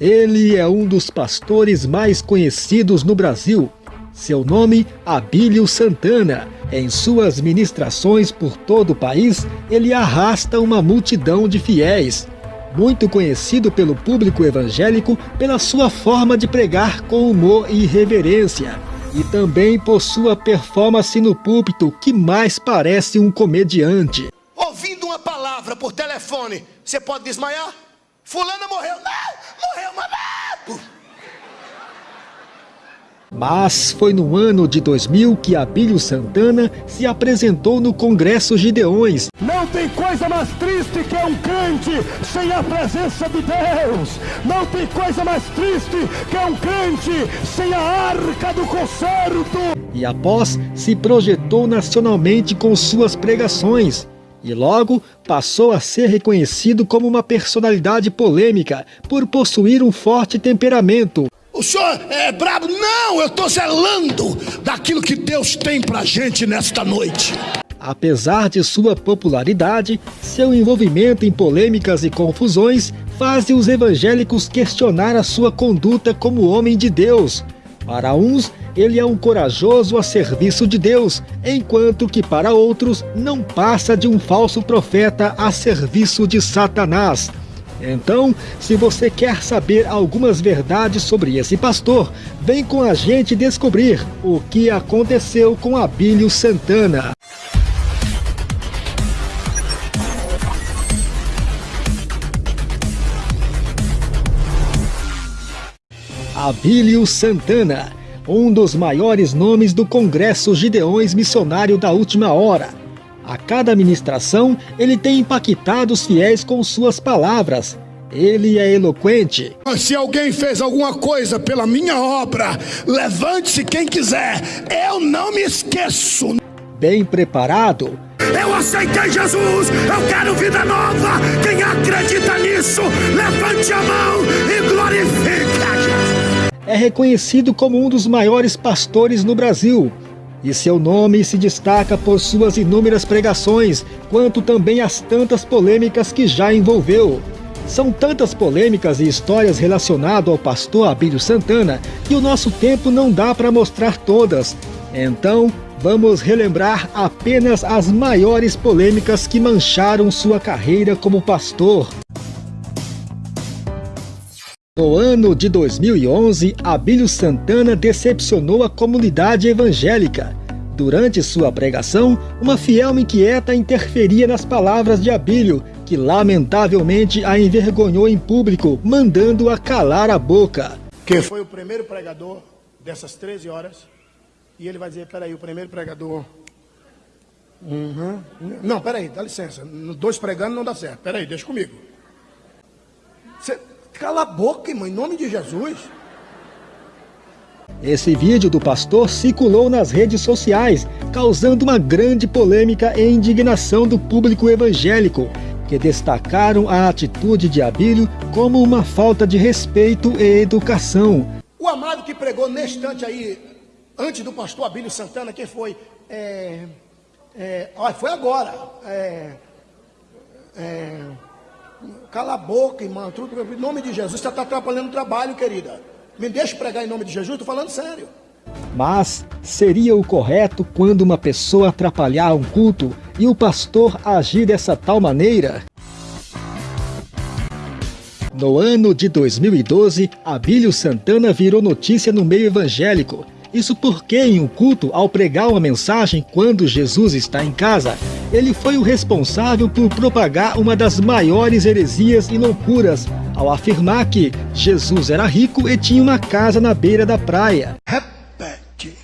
Ele é um dos pastores mais conhecidos no Brasil. Seu nome, Abílio Santana. Em suas ministrações por todo o país, ele arrasta uma multidão de fiéis. Muito conhecido pelo público evangélico pela sua forma de pregar com humor e reverência. E também por sua performance no púlpito, que mais parece um comediante. Ouvindo uma palavra por telefone, você pode desmaiar? Fulana morreu. Não! Morreu, mamãe! Mas foi no ano de 2000 que Abílio Santana se apresentou no Congresso Gideões. Não tem coisa mais triste que um crente sem a presença de Deus. Não tem coisa mais triste que um crente sem a arca do concerto. E após se projetou nacionalmente com suas pregações. E logo passou a ser reconhecido como uma personalidade polêmica por possuir um forte temperamento. O senhor é brabo? Não, eu estou zelando daquilo que Deus tem pra gente nesta noite. Apesar de sua popularidade, seu envolvimento em polêmicas e confusões faz os evangélicos questionar a sua conduta como homem de Deus. Para uns, ele é um corajoso a serviço de Deus, enquanto que para outros não passa de um falso profeta a serviço de Satanás. Então, se você quer saber algumas verdades sobre esse pastor, vem com a gente descobrir o que aconteceu com Abílio Santana. Abílio Santana, um dos maiores nomes do Congresso Gideões Missionário da Última Hora a cada ministração, ele tem impactado os fiéis com suas palavras. Ele é eloquente. Se alguém fez alguma coisa pela minha obra, levante-se quem quiser. Eu não me esqueço. Bem preparado. Eu aceitei Jesus, eu quero vida nova. Quem acredita nisso, levante a mão e glorifique. É reconhecido como um dos maiores pastores no Brasil e seu nome se destaca por suas inúmeras pregações, quanto também as tantas polêmicas que já envolveu. São tantas polêmicas e histórias relacionadas ao pastor Abílio Santana que o nosso tempo não dá para mostrar todas. Então, vamos relembrar apenas as maiores polêmicas que mancharam sua carreira como pastor. No ano de 2011, Abílio Santana decepcionou a comunidade evangélica. Durante sua pregação, uma fiel inquieta interferia nas palavras de Abílio, que lamentavelmente a envergonhou em público, mandando-a calar a boca. Quem foi o primeiro pregador dessas 13 horas? E ele vai dizer, peraí, o primeiro pregador... Uhum. Não, peraí, dá licença. Dois pregando não dá certo. Peraí, deixa comigo. Você... Cala a boca, irmão, em nome de Jesus. Esse vídeo do pastor circulou nas redes sociais, causando uma grande polêmica e indignação do público evangélico, que destacaram a atitude de Abílio como uma falta de respeito e educação. O amado que pregou neste instante aí, antes do pastor Abílio Santana, quem foi? É, é, foi agora. É, é, Cala a boca, irmão. Tudo, em nome de Jesus, você está atrapalhando o trabalho, querida. Me deixe pregar em nome de Jesus, estou falando sério. Mas seria o correto quando uma pessoa atrapalhar um culto e o pastor agir dessa tal maneira? No ano de 2012, Abílio Santana virou notícia no meio evangélico. Isso porque em um culto, ao pregar uma mensagem quando Jesus está em casa, ele foi o responsável por propagar uma das maiores heresias e loucuras, ao afirmar que Jesus era rico e tinha uma casa na beira da praia. Repete.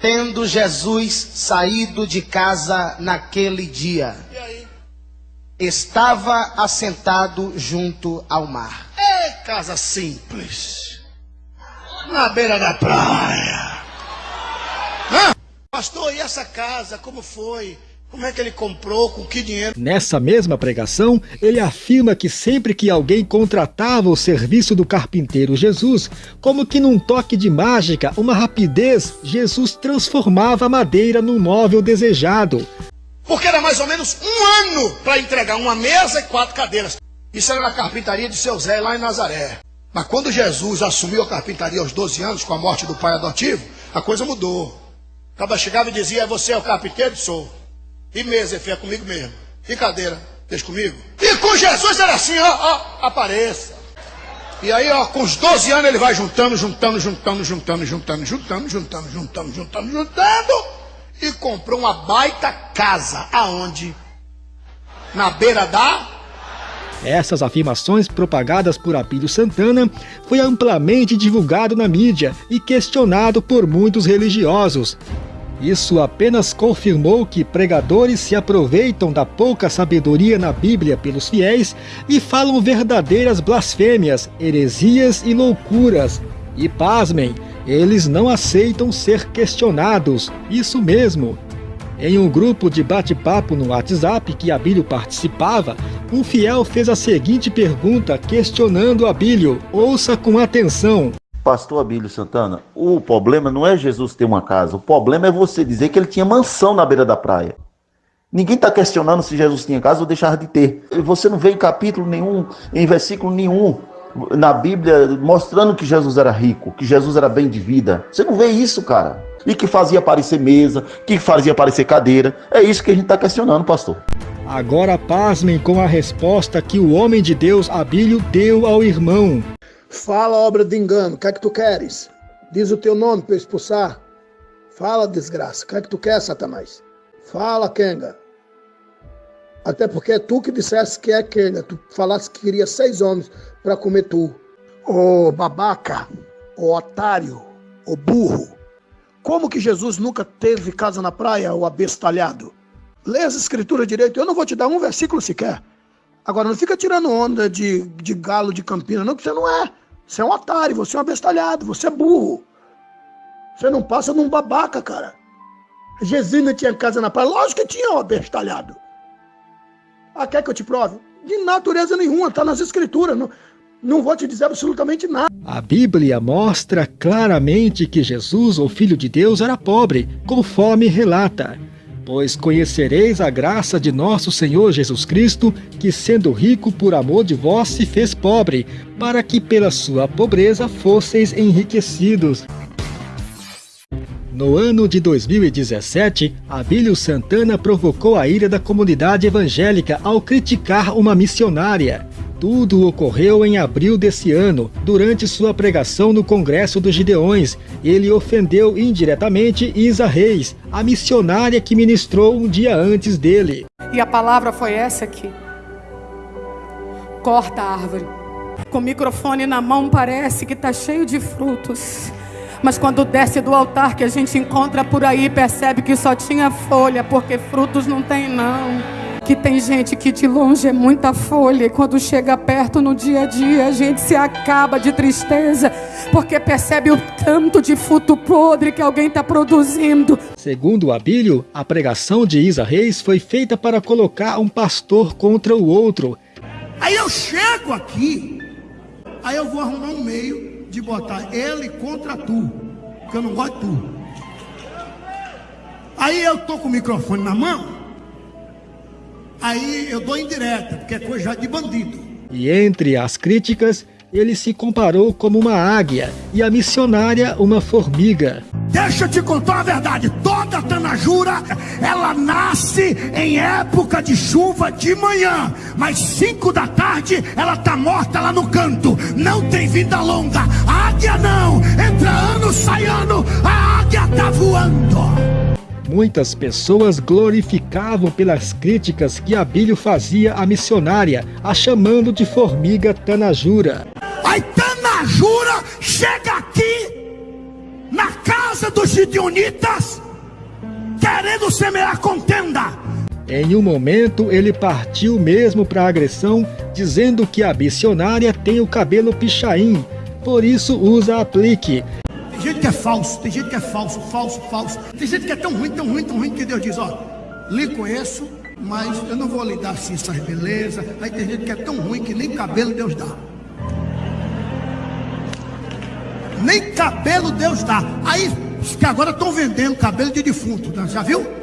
Tendo Jesus saído de casa naquele dia, estava assentado junto ao mar. É casa simples, na beira da praia. Hã? Pastor, e essa casa, como foi? Como é que ele comprou? Com que dinheiro? Nessa mesma pregação, ele afirma que sempre que alguém contratava o serviço do carpinteiro Jesus, como que num toque de mágica, uma rapidez, Jesus transformava a madeira num móvel desejado. Porque era mais ou menos um ano para entregar uma mesa e quatro cadeiras. Isso era na carpintaria de seu Zé, lá em Nazaré. Mas quando Jesus assumiu a carpintaria aos 12 anos, com a morte do pai adotivo, a coisa mudou. Acaba chegava e dizia: Você é o carpinteiro? Sou. E mesa, é comigo mesmo. E cadeira, deixa comigo. E com Jesus era assim: ó, ó, apareça. E aí, ó, com os 12 anos ele vai juntando, juntando, juntando, juntando, juntando, juntando, juntando, juntando, juntando, juntando, e comprou uma baita casa. Aonde? Na beira da essas afirmações propagadas por Abílio Santana foi amplamente divulgado na mídia e questionado por muitos religiosos. Isso apenas confirmou que pregadores se aproveitam da pouca sabedoria na Bíblia pelos fiéis e falam verdadeiras blasfêmias, heresias e loucuras. E pasmem, eles não aceitam ser questionados. Isso mesmo. Em um grupo de bate-papo no WhatsApp que Abílio participava, um fiel fez a seguinte pergunta questionando Abílio. Ouça com atenção. Pastor Abílio Santana, o problema não é Jesus ter uma casa, o problema é você dizer que ele tinha mansão na beira da praia. Ninguém está questionando se Jesus tinha casa ou deixar de ter. Você não vê em capítulo nenhum, em versículo nenhum na Bíblia mostrando que Jesus era rico, que Jesus era bem de vida. Você não vê isso, cara. E que fazia aparecer mesa, que fazia aparecer cadeira. É isso que a gente está questionando, pastor. Agora pasmem com a resposta que o homem de Deus, Abílio, deu ao irmão. Fala, obra de engano, o que é que tu queres? Diz o teu nome para eu expulsar. Fala, desgraça, o que é que tu quer, Satanás? Fala, Kenga. Até porque é tu que disseste que é Kenga. Tu falaste que queria seis homens para comer tu. Ô babaca, ô otário, ô burro. Como que Jesus nunca teve casa na praia, o abestalhado? Lê as escrituras direito, eu não vou te dar um versículo sequer. Agora, não fica tirando onda de, de galo de Campina, não, que você não é. Você é um otário, você é um abestalhado, você é burro. Você não passa num babaca, cara. Gesina tinha casa na praia, lógico que tinha, ó, abestalhado. Ah, quer que eu te prove? De natureza nenhuma, tá nas escrituras. Não, não vou te dizer absolutamente nada. A Bíblia mostra claramente que Jesus, o Filho de Deus, era pobre, conforme relata. Pois conhecereis a graça de nosso Senhor Jesus Cristo, que sendo rico por amor de vós se fez pobre, para que pela sua pobreza fosseis enriquecidos. No ano de 2017, Abílio Santana provocou a ira da comunidade evangélica ao criticar uma missionária. Tudo ocorreu em abril desse ano, durante sua pregação no Congresso dos Gideões. Ele ofendeu indiretamente Isa Reis, a missionária que ministrou um dia antes dele. E a palavra foi essa aqui. Corta a árvore. Com o microfone na mão parece que está cheio de frutos. Mas quando desce do altar que a gente encontra por aí, percebe que só tinha folha, porque frutos não tem não que tem gente que de longe é muita folha e quando chega perto no dia a dia a gente se acaba de tristeza porque percebe o tanto de fruto podre que alguém está produzindo. Segundo Abílio, a pregação de Isa Reis foi feita para colocar um pastor contra o outro. Aí eu chego aqui, aí eu vou arrumar um meio de botar ele contra tu, porque eu não gosto de tu. Aí eu tô com o microfone na mão, Aí eu dou indireta, porque é coisa de bandido. E entre as críticas, ele se comparou como uma águia e a missionária uma formiga. Deixa eu te contar a verdade, toda tanajura, ela nasce em época de chuva de manhã, mas cinco da tarde ela tá morta lá no canto, não tem vida longa, a águia não, entra ano, sai ano, a águia tá voando. Muitas pessoas glorificavam pelas críticas que Abílio fazia à missionária, a chamando de formiga Tanajura. Aí Tanajura chega aqui, na casa dos Gideonitas, querendo semear contenda. Em um momento, ele partiu mesmo para a agressão, dizendo que a missionária tem o cabelo pichain, por isso usa aplique. Tem gente que é falso, tem gente que é falso, falso, falso. Tem gente que é tão ruim, tão ruim, tão ruim que Deus diz, ó, lhe conheço, mas eu não vou lhe dar assim essas belezas. Aí tem gente que é tão ruim que nem cabelo Deus dá. Nem cabelo Deus dá. Aí que agora estão vendendo cabelo de defunto, né? já viu?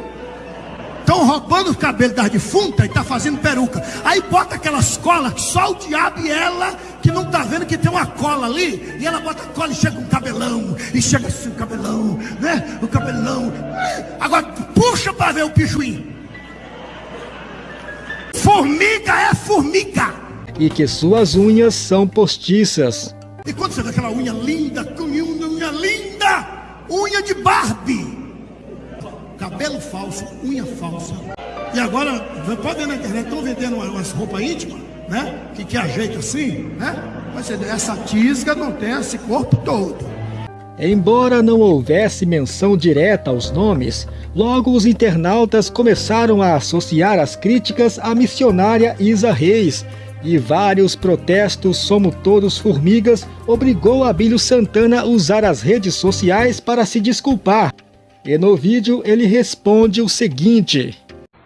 estão roubando o cabelo das defuntas e tá fazendo peruca. Aí bota aquelas colas que só o diabo e ela que não tá vendo que tem uma cola ali. E ela bota a cola e chega um cabelão. E chega assim o cabelão, né? O cabelão. Agora puxa para ver o pichuim. Formiga é formiga. E que suas unhas são postiças. E quando você vê aquela unha linda, unha linda, unha de Barbie cabelo falso, unha falsa. E agora, pode ver na internet, estão vendendo umas roupas íntimas, né? Que, que ajeita assim, né? Mas essa tisga não tem esse corpo todo. Embora não houvesse menção direta aos nomes, logo os internautas começaram a associar as críticas à missionária Isa Reis, e vários protestos Somos Todos Formigas obrigou Abílio Santana a usar as redes sociais para se desculpar. E no vídeo ele responde o seguinte: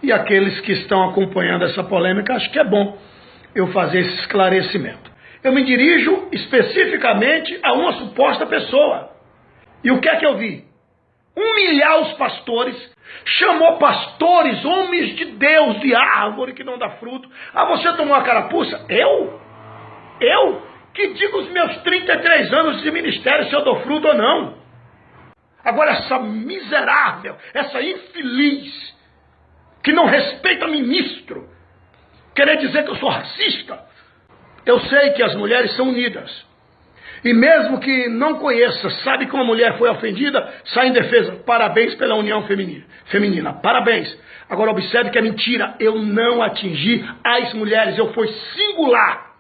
E aqueles que estão acompanhando essa polêmica, acho que é bom eu fazer esse esclarecimento. Eu me dirijo especificamente a uma suposta pessoa. E o que é que eu vi? Humilhar os pastores, chamou pastores, homens de Deus, de árvore que não dá fruto. Ah, você tomou a carapuça? Eu? Eu? Que digo os meus 33 anos de ministério se eu dou fruto ou não. Agora, essa miserável, essa infeliz, que não respeita ministro, querer dizer que eu sou racista. Eu sei que as mulheres são unidas. E mesmo que não conheça, sabe que uma mulher foi ofendida, sai em defesa. Parabéns pela união feminina. feminina. Parabéns. Agora observe que é mentira. Eu não atingi as mulheres. Eu fui singular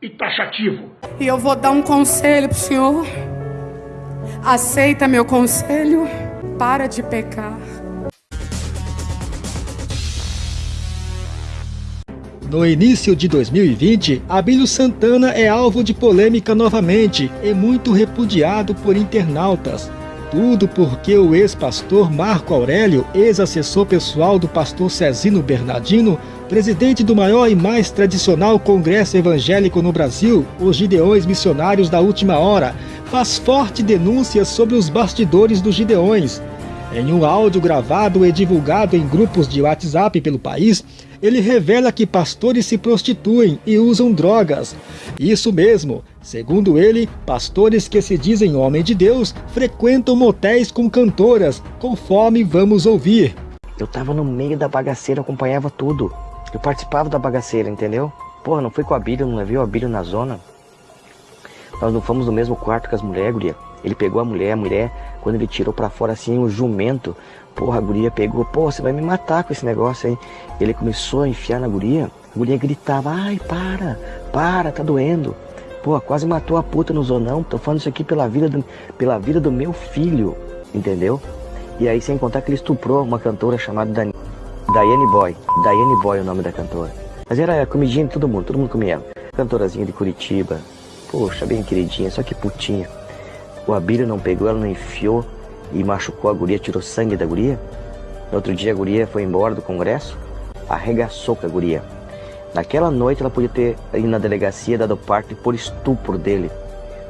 e taxativo. E eu vou dar um conselho para o senhor. Aceita meu conselho? Para de pecar. No início de 2020, Abílio Santana é alvo de polêmica novamente e muito repudiado por internautas. Tudo porque o ex-pastor Marco Aurélio, ex-assessor pessoal do pastor Cezino Bernardino, presidente do maior e mais tradicional congresso evangélico no Brasil, os Gideões Missionários da Última Hora, faz forte denúncia sobre os bastidores dos Gideões. Em um áudio gravado e divulgado em grupos de WhatsApp pelo país, ele revela que pastores se prostituem e usam drogas. Isso mesmo, segundo ele, pastores que se dizem homem de Deus frequentam motéis com cantoras, conforme vamos ouvir. Eu tava no meio da bagaceira, acompanhava tudo. Eu participava da bagaceira, entendeu? Porra, não fui com a Bíblia, não levei a Bíblia na zona. Nós não fomos no mesmo quarto que as mulheres, guria. Ele pegou a mulher, a mulher, quando ele tirou para fora assim o jumento, porra, a guria pegou, pô, você vai me matar com esse negócio aí. Ele começou a enfiar na guria, a guria gritava, ai, para, para, tá doendo. Pô, quase matou a puta no zonão, tô falando isso aqui pela vida do, pela vida do meu filho, entendeu? E aí, sem contar que ele estuprou uma cantora chamada Dan Boy. Diane Boy é o nome da cantora. Mas era comidinha de todo mundo, todo mundo comia ela. Cantorazinha de Curitiba, Poxa, bem queridinha, só que putinha. O Abílio não pegou, ela não enfiou e machucou a guria, tirou sangue da guria. No outro dia a guria foi embora do congresso, arregaçou com a guria. Naquela noite ela podia ter ido na delegacia dado parte por estupro dele,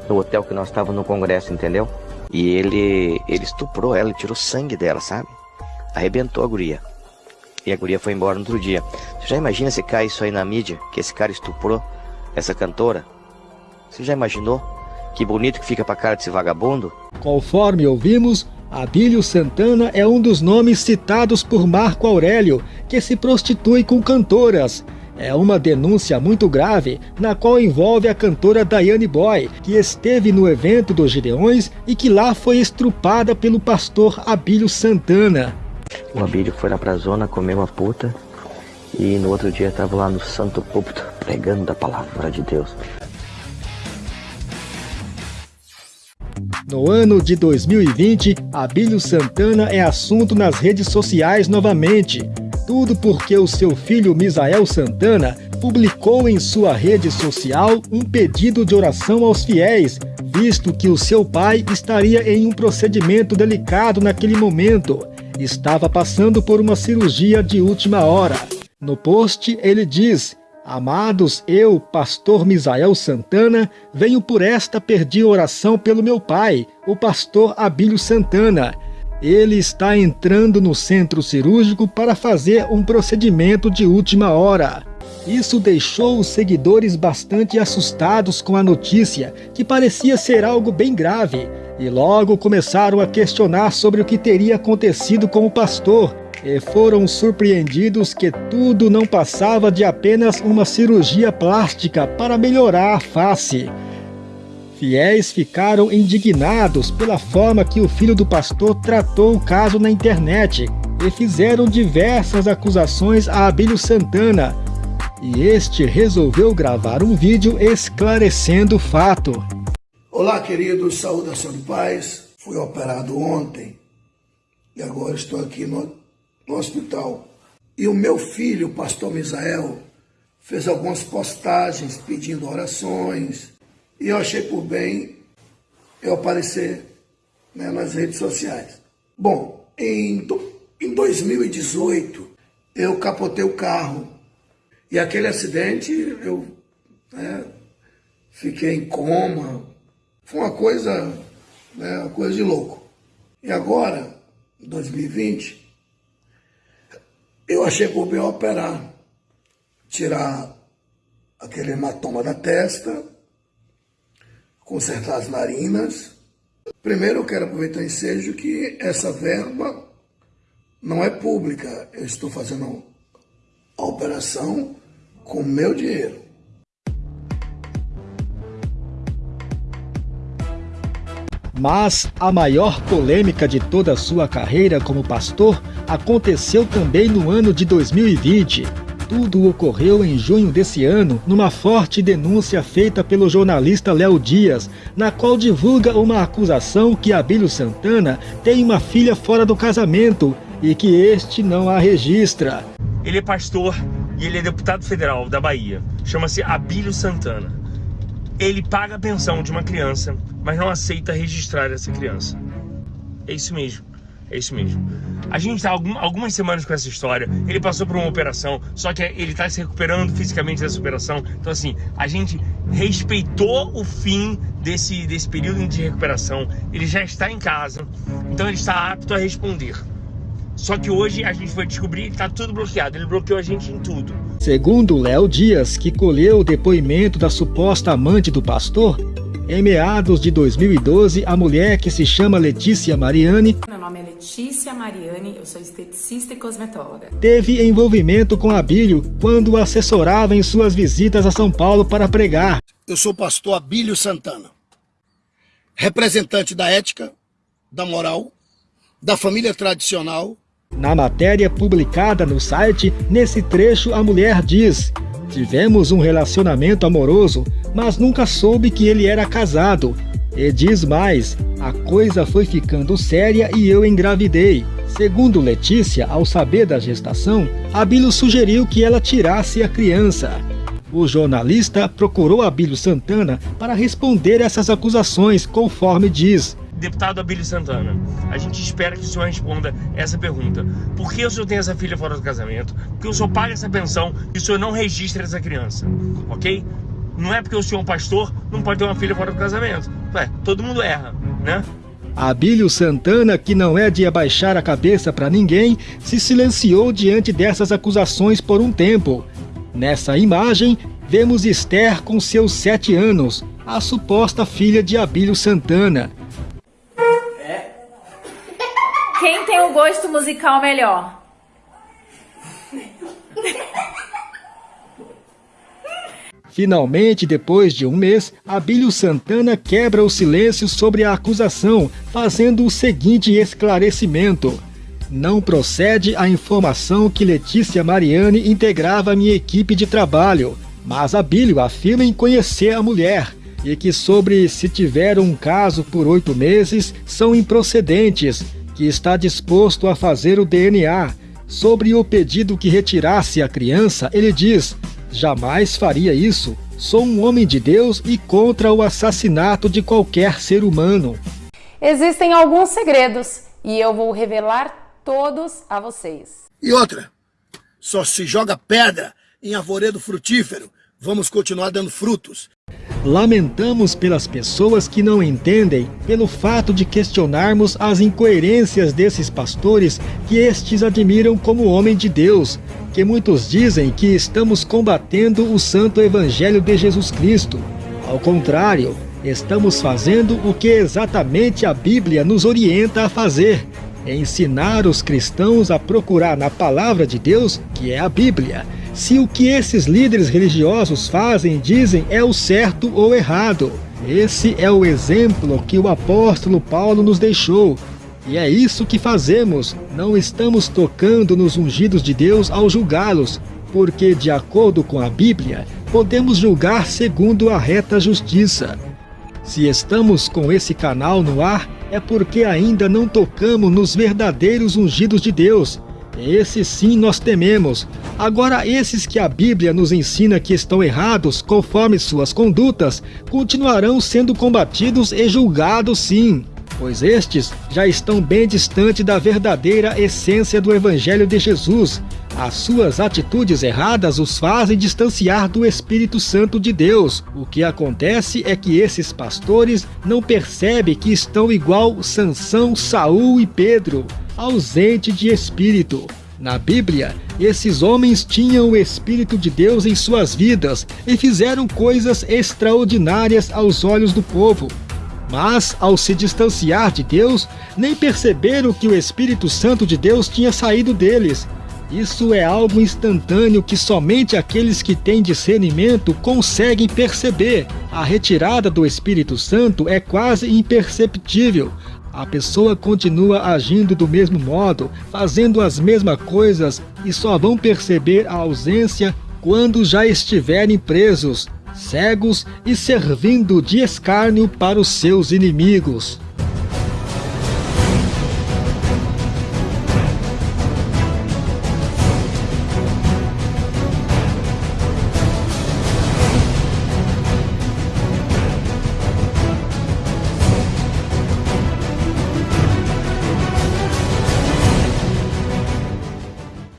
no hotel que nós estávamos no congresso, entendeu? E ele, ele estuprou ela, tirou sangue dela, sabe? Arrebentou a guria. E a guria foi embora no outro dia. Você já imagina se cai isso aí na mídia, que esse cara estuprou essa cantora? Você já imaginou? Que bonito que fica pra cara desse vagabundo? Conforme ouvimos, Abílio Santana é um dos nomes citados por Marco Aurélio, que se prostitui com cantoras. É uma denúncia muito grave, na qual envolve a cantora Diane Boy, que esteve no evento dos Gideões e que lá foi estrupada pelo pastor Abílio Santana. O Abílio foi lá pra zona comer uma puta e no outro dia estava lá no santo púlpito pregando da palavra de Deus. No ano de 2020, Abílio Santana é assunto nas redes sociais novamente. Tudo porque o seu filho Misael Santana publicou em sua rede social um pedido de oração aos fiéis, visto que o seu pai estaria em um procedimento delicado naquele momento. Estava passando por uma cirurgia de última hora. No post, ele diz: Amados, eu, pastor Misael Santana, venho por esta pedir oração pelo meu pai, o pastor Abílio Santana. ele está entrando no centro cirúrgico para fazer um procedimento de última hora. Isso deixou os seguidores bastante assustados com a notícia, que parecia ser algo bem grave, e logo começaram a questionar sobre o que teria acontecido com o pastor, e foram surpreendidos que tudo não passava de apenas uma cirurgia plástica para melhorar a face. Fiéis ficaram indignados pela forma que o filho do pastor tratou o caso na internet e fizeram diversas acusações a Abílio Santana, e este resolveu gravar um vídeo esclarecendo o fato. Olá, queridos, saudação de paz. Fui operado ontem e agora estou aqui no, no hospital. E o meu filho, o pastor Misael, fez algumas postagens pedindo orações e eu achei por bem eu aparecer né, nas redes sociais. Bom, em, em 2018 eu capotei o carro e aquele acidente, eu né, fiquei em coma. Foi uma coisa, né, uma coisa de louco. E agora, em 2020, eu achei por bem operar, tirar aquele hematoma da testa, consertar as narinas. Primeiro eu quero aproveitar o ensejo que essa verba não é pública. Eu estou fazendo a operação com meu dinheiro. Mas a maior polêmica de toda a sua carreira como pastor aconteceu também no ano de 2020. Tudo ocorreu em junho desse ano, numa forte denúncia feita pelo jornalista Léo Dias, na qual divulga uma acusação que Abílio Santana tem uma filha fora do casamento e que este não a registra. Ele é pastor e ele é deputado federal da Bahia. Chama-se Abílio Santana. Ele paga a pensão de uma criança, mas não aceita registrar essa criança. É isso mesmo. É isso mesmo. A gente está algum, algumas semanas com essa história. Ele passou por uma operação, só que ele está se recuperando fisicamente dessa operação. Então, assim, a gente respeitou o fim desse, desse período de recuperação. Ele já está em casa, então ele está apto a responder. Só que hoje a gente foi descobrir que está tudo bloqueado. Ele bloqueou a gente em tudo. Segundo Léo Dias, que colheu o depoimento da suposta amante do pastor, em meados de 2012, a mulher que se chama Letícia Mariani Meu nome é Letícia Mariani, eu sou esteticista e cosmetóloga. Teve envolvimento com Abílio quando o assessorava em suas visitas a São Paulo para pregar. Eu sou o pastor Abílio Santana, representante da ética, da moral, da família tradicional na matéria publicada no site, nesse trecho a mulher diz Tivemos um relacionamento amoroso, mas nunca soube que ele era casado. E diz mais, a coisa foi ficando séria e eu engravidei. Segundo Letícia, ao saber da gestação, Abílio sugeriu que ela tirasse a criança. O jornalista procurou Abílio Santana para responder essas acusações, conforme diz. Deputado Abílio Santana, a gente espera que o senhor responda essa pergunta. Por que o senhor tem essa filha fora do casamento? Por que o senhor paga essa pensão e o senhor não registra essa criança? Ok? Não é porque o senhor é um pastor, não pode ter uma filha fora do casamento. Ué, todo mundo erra, né? Abílio Santana, que não é de abaixar a cabeça para ninguém, se silenciou diante dessas acusações por um tempo. Nessa imagem, vemos Esther com seus sete anos, a suposta filha de Abílio Santana. Tem o gosto musical melhor? Finalmente, depois de um mês, Abílio Santana quebra o silêncio sobre a acusação, fazendo o seguinte esclarecimento. Não procede a informação que Letícia Mariani integrava minha equipe de trabalho, mas Abílio afirma em conhecer a mulher e que sobre se tiver um caso por oito meses são improcedentes que está disposto a fazer o DNA. Sobre o pedido que retirasse a criança, ele diz: Jamais faria isso. Sou um homem de Deus e contra o assassinato de qualquer ser humano. Existem alguns segredos e eu vou revelar todos a vocês. E outra, só se joga pedra em arvoredo frutífero. Vamos continuar dando frutos. Lamentamos pelas pessoas que não entendem, pelo fato de questionarmos as incoerências desses pastores que estes admiram como homem de Deus, que muitos dizem que estamos combatendo o santo evangelho de Jesus Cristo. Ao contrário, estamos fazendo o que exatamente a Bíblia nos orienta a fazer, ensinar os cristãos a procurar na palavra de Deus, que é a Bíblia, se o que esses líderes religiosos fazem e dizem é o certo ou errado. Esse é o exemplo que o apóstolo Paulo nos deixou. E é isso que fazemos, não estamos tocando nos ungidos de Deus ao julgá-los, porque, de acordo com a Bíblia, podemos julgar segundo a reta justiça. Se estamos com esse canal no ar, é porque ainda não tocamos nos verdadeiros ungidos de Deus. Esses sim nós tememos. Agora, esses que a Bíblia nos ensina que estão errados conforme suas condutas, continuarão sendo combatidos e julgados sim pois estes já estão bem distante da verdadeira essência do Evangelho de Jesus. As suas atitudes erradas os fazem distanciar do Espírito Santo de Deus. O que acontece é que esses pastores não percebem que estão igual Sansão, Saul e Pedro, ausente de espírito. Na Bíblia, esses homens tinham o Espírito de Deus em suas vidas e fizeram coisas extraordinárias aos olhos do povo. Mas, ao se distanciar de Deus, nem perceberam que o Espírito Santo de Deus tinha saído deles. Isso é algo instantâneo que somente aqueles que têm discernimento conseguem perceber. A retirada do Espírito Santo é quase imperceptível. A pessoa continua agindo do mesmo modo, fazendo as mesmas coisas e só vão perceber a ausência quando já estiverem presos cegos e servindo de escárnio para os seus inimigos.